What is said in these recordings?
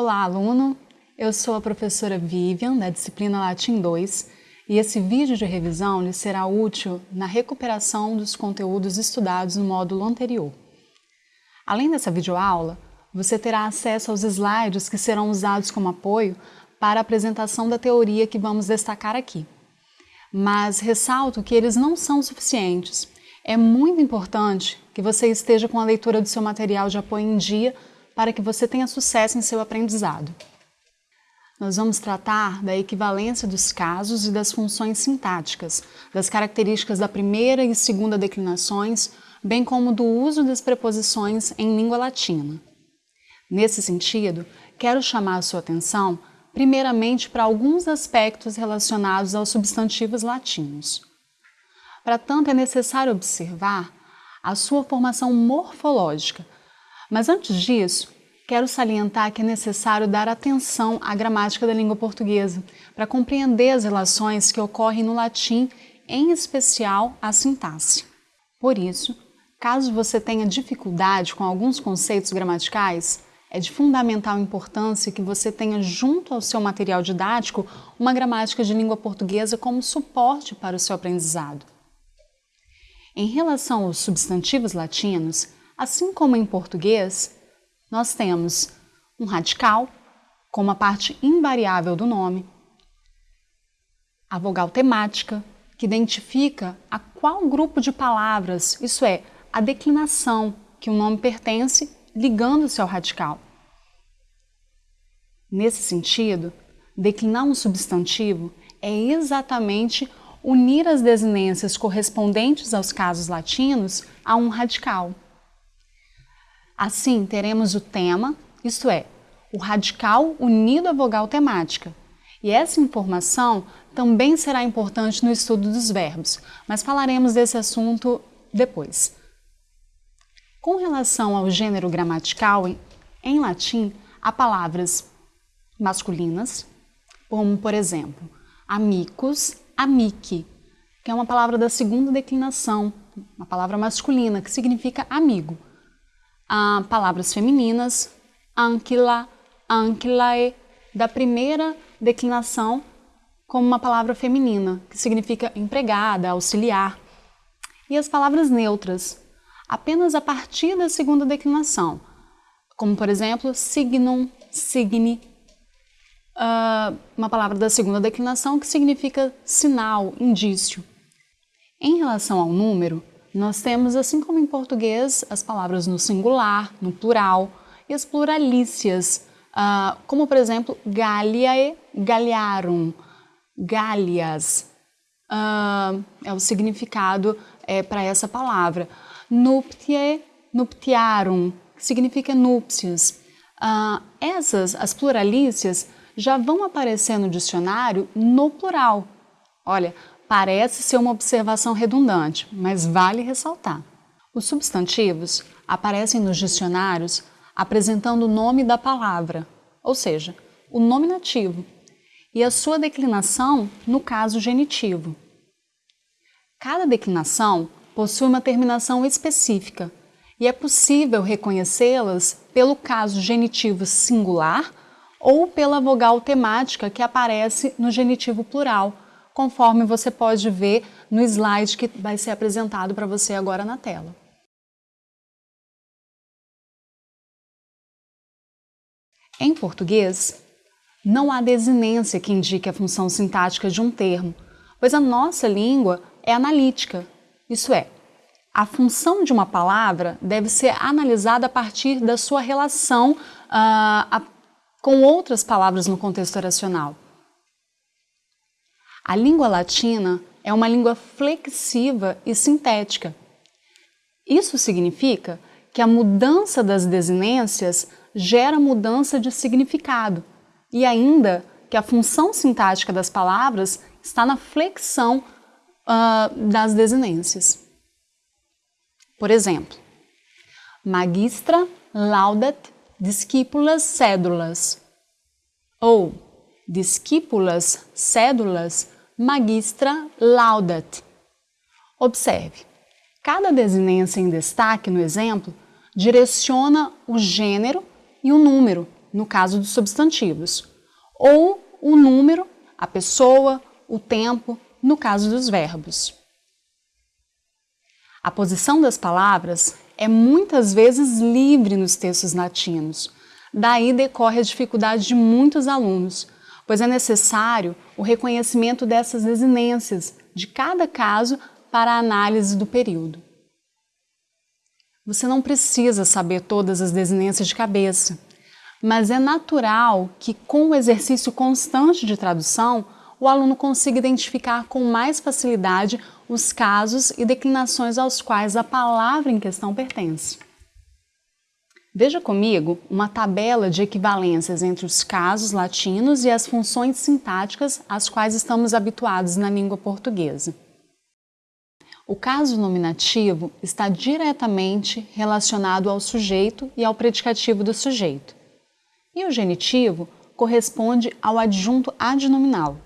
Olá, aluno! Eu sou a professora Vivian, da disciplina Latim 2, e esse vídeo de revisão lhe será útil na recuperação dos conteúdos estudados no módulo anterior. Além dessa videoaula, você terá acesso aos slides que serão usados como apoio para a apresentação da teoria que vamos destacar aqui. Mas ressalto que eles não são suficientes. É muito importante que você esteja com a leitura do seu material de apoio em dia para que você tenha sucesso em seu aprendizado. Nós vamos tratar da equivalência dos casos e das funções sintáticas, das características da primeira e segunda declinações, bem como do uso das preposições em língua latina. Nesse sentido, quero chamar a sua atenção primeiramente para alguns aspectos relacionados aos substantivos latinos. Para tanto, é necessário observar a sua formação morfológica, mas antes disso, quero salientar que é necessário dar atenção à gramática da língua portuguesa para compreender as relações que ocorrem no latim, em especial a sintaxe. Por isso, caso você tenha dificuldade com alguns conceitos gramaticais, é de fundamental importância que você tenha junto ao seu material didático uma gramática de língua portuguesa como suporte para o seu aprendizado. Em relação aos substantivos latinos, Assim como em português, nós temos um radical, como a parte invariável do nome, a vogal temática, que identifica a qual grupo de palavras, isso é, a declinação que o nome pertence, ligando-se ao radical. Nesse sentido, declinar um substantivo é exatamente unir as desinências correspondentes aos casos latinos a um radical. Assim, teremos o tema, isto é, o radical unido à vogal temática. E essa informação também será importante no estudo dos verbos, mas falaremos desse assunto depois. Com relação ao gênero gramatical, em latim, há palavras masculinas, como, por exemplo, amicus, amici, que é uma palavra da segunda declinação, uma palavra masculina, que significa amigo ah, palavras femininas, anquila, anquilae, da primeira declinação como uma palavra feminina, que significa empregada, auxiliar. E as palavras neutras, apenas a partir da segunda declinação, como por exemplo, signum, signi, uh, uma palavra da segunda declinação que significa sinal, indício. Em relação ao número, nós temos, assim como em português, as palavras no singular, no plural e as pluralícias, uh, como por exemplo, Galliae, Galliarum, Gallias, uh, é o significado é, para essa palavra. Nuptiae, nuptiarum, que significa núpcias. Uh, essas, as pluralícias, já vão aparecer no dicionário no plural. Olha, Parece ser uma observação redundante, mas vale ressaltar. Os substantivos aparecem nos dicionários apresentando o nome da palavra, ou seja, o nome nativo, e a sua declinação no caso genitivo. Cada declinação possui uma terminação específica e é possível reconhecê-las pelo caso genitivo singular ou pela vogal temática que aparece no genitivo plural, conforme você pode ver no slide que vai ser apresentado para você agora na tela. Em português, não há desinência que indique a função sintática de um termo, pois a nossa língua é analítica, isso é, a função de uma palavra deve ser analisada a partir da sua relação uh, a, com outras palavras no contexto oracional. A língua latina é uma língua flexiva e sintética. Isso significa que a mudança das desinências gera mudança de significado e ainda que a função sintática das palavras está na flexão uh, das desinências. Por exemplo, magistra laudat discípulas cédulas ou discípulas cédulas magistra laudat. Observe, cada desinência em destaque no exemplo direciona o gênero e o número, no caso dos substantivos, ou o número, a pessoa, o tempo, no caso dos verbos. A posição das palavras é muitas vezes livre nos textos latinos. Daí decorre a dificuldade de muitos alunos, pois é necessário o reconhecimento dessas desinências de cada caso para a análise do período. Você não precisa saber todas as desinências de cabeça, mas é natural que, com o exercício constante de tradução, o aluno consiga identificar com mais facilidade os casos e declinações aos quais a palavra em questão pertence. Veja comigo uma tabela de equivalências entre os casos latinos e as funções sintáticas às quais estamos habituados na língua portuguesa. O caso nominativo está diretamente relacionado ao sujeito e ao predicativo do sujeito. E o genitivo corresponde ao adjunto adnominal.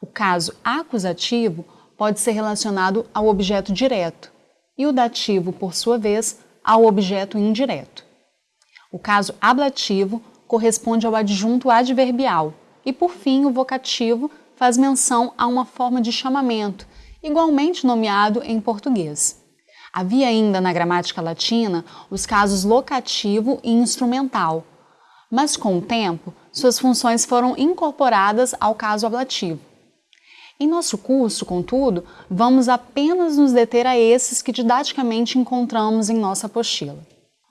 O caso acusativo pode ser relacionado ao objeto direto e o dativo, por sua vez, ao objeto indireto. O caso ablativo corresponde ao adjunto adverbial e, por fim, o vocativo faz menção a uma forma de chamamento, igualmente nomeado em português. Havia ainda na gramática latina os casos locativo e instrumental, mas com o tempo suas funções foram incorporadas ao caso ablativo. Em nosso curso, contudo, vamos apenas nos deter a esses que didaticamente encontramos em nossa apostila.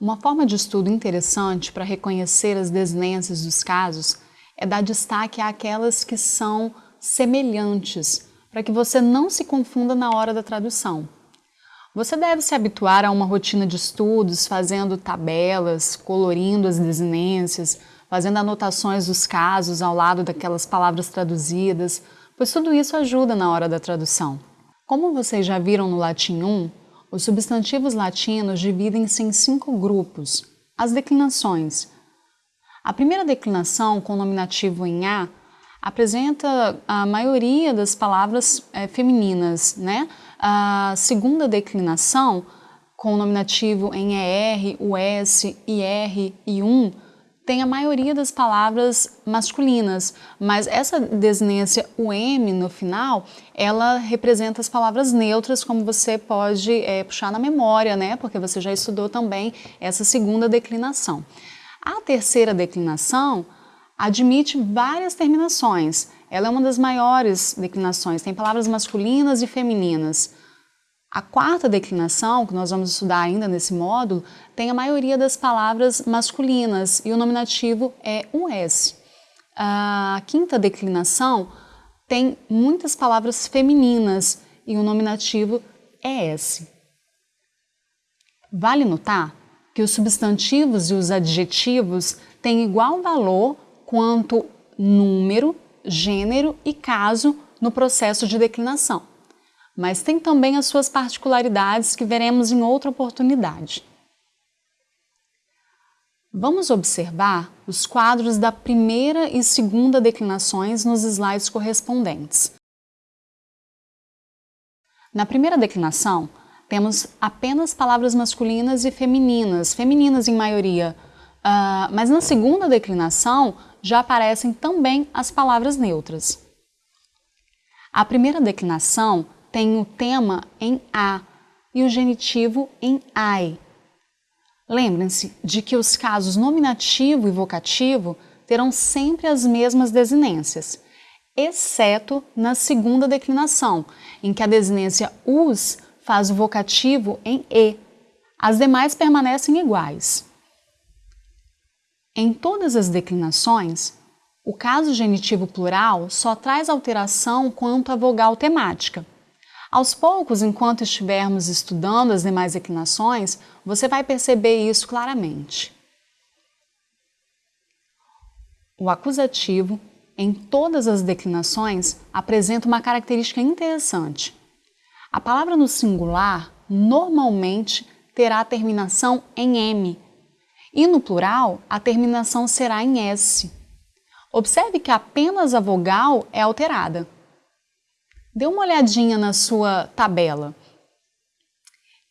Uma forma de estudo interessante para reconhecer as desinências dos casos é dar destaque àquelas que são semelhantes, para que você não se confunda na hora da tradução. Você deve se habituar a uma rotina de estudos, fazendo tabelas, colorindo as desinências, fazendo anotações dos casos ao lado daquelas palavras traduzidas, pois tudo isso ajuda na hora da tradução. Como vocês já viram no Latim 1, os substantivos latinos dividem-se em cinco grupos. As declinações. A primeira declinação, com nominativo em A, apresenta a maioria das palavras é, femininas, né? A segunda declinação, com nominativo em ER, US, IR e um, tem a maioria das palavras masculinas, mas essa desinência UM no final, ela representa as palavras neutras, como você pode é, puxar na memória, né? Porque você já estudou também essa segunda declinação. A terceira declinação admite várias terminações. Ela é uma das maiores declinações, tem palavras masculinas e femininas. A quarta declinação, que nós vamos estudar ainda nesse módulo, tem a maioria das palavras masculinas e o nominativo é um S. A quinta declinação tem muitas palavras femininas e o nominativo é S. Vale notar que os substantivos e os adjetivos têm igual valor quanto número, gênero e caso no processo de declinação mas tem também as suas particularidades que veremos em outra oportunidade. Vamos observar os quadros da primeira e segunda declinações nos slides correspondentes. Na primeira declinação, temos apenas palavras masculinas e femininas, femininas em maioria, uh, mas na segunda declinação já aparecem também as palavras neutras. A primeira declinação tem o tema em a e o genitivo em ai. Lembrem-se de que os casos nominativo e vocativo terão sempre as mesmas desinências, exceto na segunda declinação, em que a desinência us faz o vocativo em e. As demais permanecem iguais. Em todas as declinações, o caso genitivo plural só traz alteração quanto à vogal temática. Aos poucos, enquanto estivermos estudando as demais declinações, você vai perceber isso claramente. O acusativo, em todas as declinações, apresenta uma característica interessante. A palavra no singular normalmente terá a terminação em M e no plural a terminação será em S. Observe que apenas a vogal é alterada. Dê uma olhadinha na sua tabela.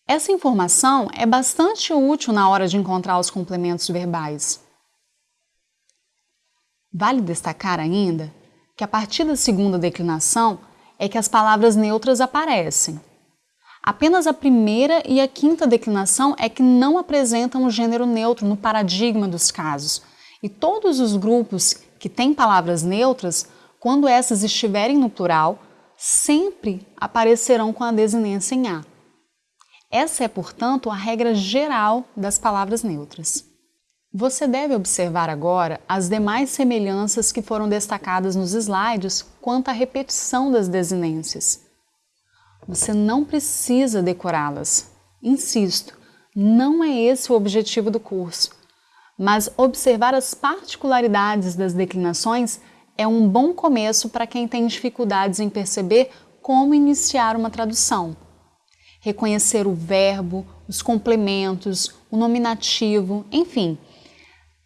Essa informação é bastante útil na hora de encontrar os complementos verbais. Vale destacar ainda que a partir da segunda declinação é que as palavras neutras aparecem. Apenas a primeira e a quinta declinação é que não apresentam o gênero neutro no paradigma dos casos, e todos os grupos que têm palavras neutras, quando essas estiverem no plural, sempre aparecerão com a desinência em A. Essa é, portanto, a regra geral das palavras neutras. Você deve observar agora as demais semelhanças que foram destacadas nos slides quanto à repetição das desinências. Você não precisa decorá-las. Insisto, não é esse o objetivo do curso. Mas observar as particularidades das declinações é um bom começo para quem tem dificuldades em perceber como iniciar uma tradução. Reconhecer o verbo, os complementos, o nominativo, enfim.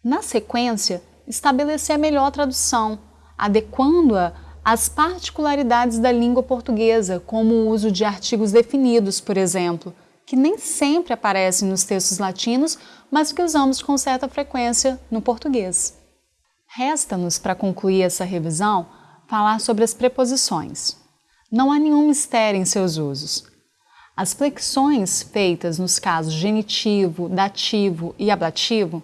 Na sequência, estabelecer a melhor tradução, adequando-a às particularidades da língua portuguesa, como o uso de artigos definidos, por exemplo, que nem sempre aparecem nos textos latinos, mas que usamos com certa frequência no português. Resta-nos, para concluir essa revisão, falar sobre as preposições. Não há nenhum mistério em seus usos. As flexões feitas nos casos genitivo, dativo e ablativo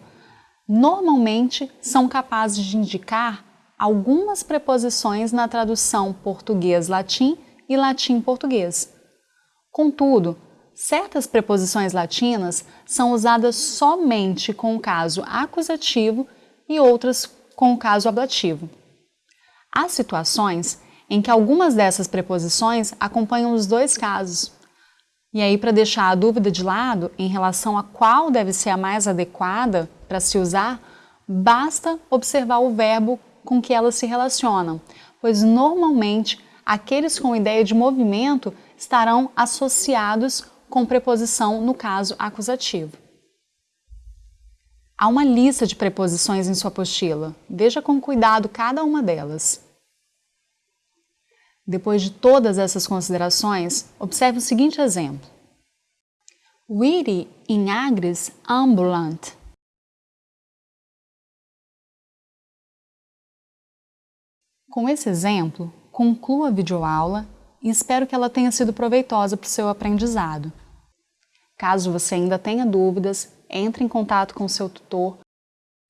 normalmente são capazes de indicar algumas preposições na tradução português-latim e latim-português. Contudo, certas preposições latinas são usadas somente com o caso acusativo e outras com o caso ablativo. Há situações em que algumas dessas preposições acompanham os dois casos. E aí, para deixar a dúvida de lado em relação a qual deve ser a mais adequada para se usar, basta observar o verbo com que elas se relacionam, pois normalmente aqueles com ideia de movimento estarão associados com preposição no caso acusativo. Há uma lista de preposições em sua apostila. Veja com cuidado cada uma delas. Depois de todas essas considerações, observe o seguinte exemplo. Viri in agris ambulant. Com esse exemplo, concluo a videoaula e espero que ela tenha sido proveitosa para o seu aprendizado. Caso você ainda tenha dúvidas, entre em contato com seu tutor.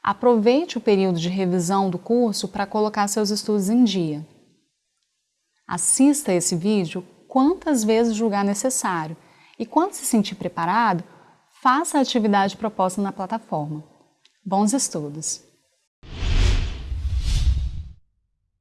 Aproveite o período de revisão do curso para colocar seus estudos em dia. Assista esse vídeo quantas vezes julgar necessário e quando se sentir preparado, faça a atividade proposta na plataforma. Bons estudos!